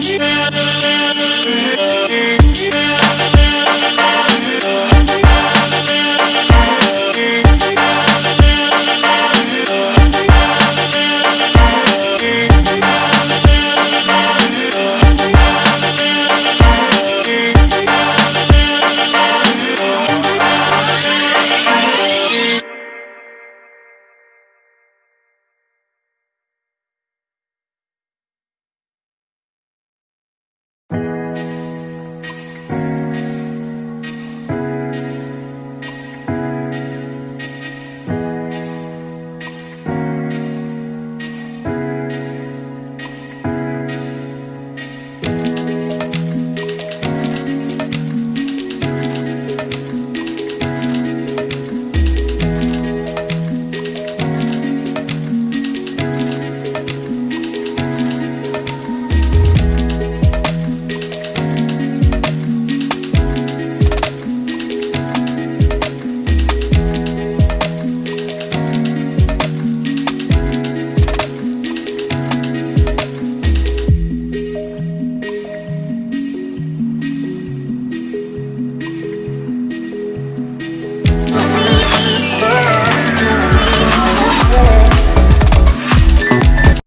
Yeah.